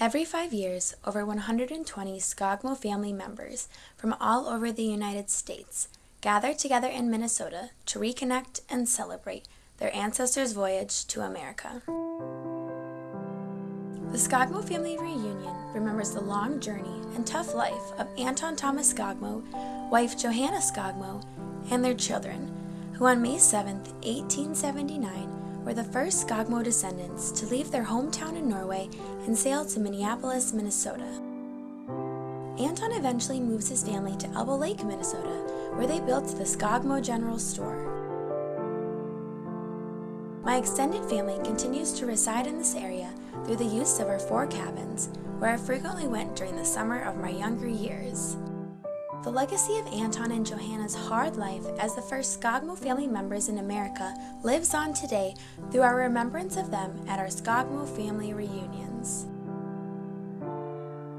Every five years, over 120 Skogmo family members from all over the United States gather together in Minnesota to reconnect and celebrate their ancestors' voyage to America. The Skogmo family reunion remembers the long journey and tough life of Anton Thomas Skogmo, wife Johanna Skogmo, and their children, who on May 7, 1879, were the first Skogmo descendants to leave their hometown in Norway and sail to Minneapolis, Minnesota. Anton eventually moves his family to Elbow Lake, Minnesota, where they built the Skogmo General Store. My extended family continues to reside in this area through the use of our four cabins, where I frequently went during the summer of my younger years. The legacy of Anton and Johanna's hard life as the first Skogmo family members in America lives on today through our remembrance of them at our Skogmo family reunions.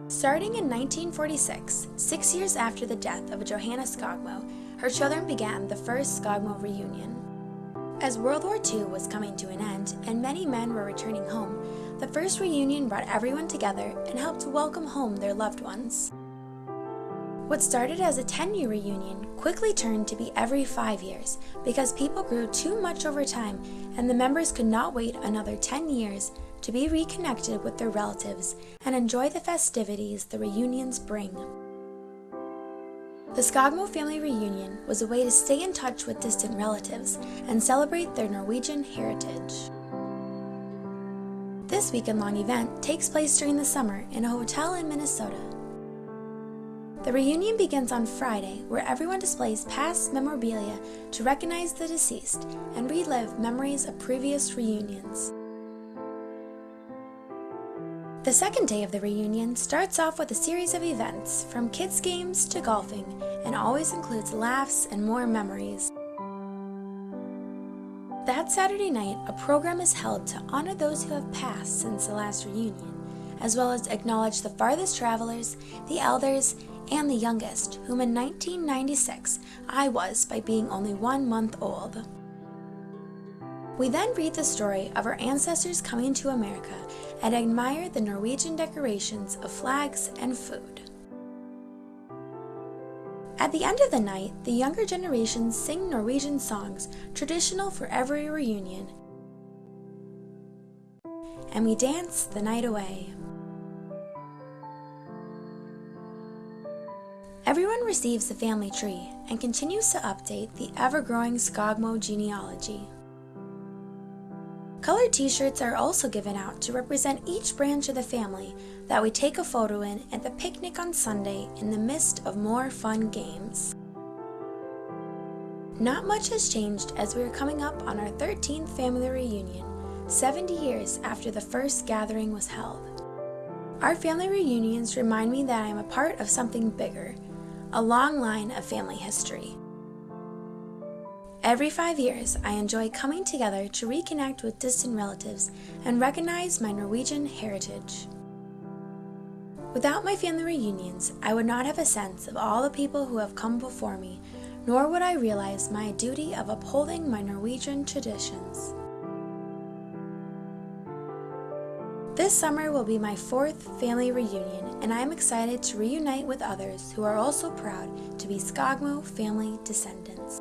Starting in 1946, six years after the death of Johanna Skogmo, her children began the first Skogmo reunion. As World War II was coming to an end and many men were returning home, the first reunion brought everyone together and helped welcome home their loved ones. What started as a 10 year reunion quickly turned to be every five years because people grew too much over time and the members could not wait another 10 years to be reconnected with their relatives and enjoy the festivities the reunions bring. The Skogmo family reunion was a way to stay in touch with distant relatives and celebrate their Norwegian heritage. This weekend long event takes place during the summer in a hotel in Minnesota. The reunion begins on Friday, where everyone displays past memorabilia to recognize the deceased and relive memories of previous reunions. The second day of the reunion starts off with a series of events, from kids' games to golfing, and always includes laughs and more memories. That Saturday night, a program is held to honor those who have passed since the last reunion, as well as acknowledge the farthest travelers, the elders, and the youngest, whom in 1996 I was by being only one month old. We then read the story of our ancestors coming to America and admire the Norwegian decorations of flags and food. At the end of the night, the younger generations sing Norwegian songs traditional for every reunion. And we dance the night away. Everyone receives the family tree and continues to update the ever-growing Skogmo genealogy. Colored t-shirts are also given out to represent each branch of the family that we take a photo in at the picnic on Sunday in the midst of more fun games. Not much has changed as we are coming up on our 13th family reunion, 70 years after the first gathering was held. Our family reunions remind me that I am a part of something bigger, a long line of family history. Every five years, I enjoy coming together to reconnect with distant relatives and recognize my Norwegian heritage. Without my family reunions, I would not have a sense of all the people who have come before me, nor would I realize my duty of upholding my Norwegian traditions. This summer will be my fourth family reunion, and I am excited to reunite with others who are also proud to be Skogmo family descendants.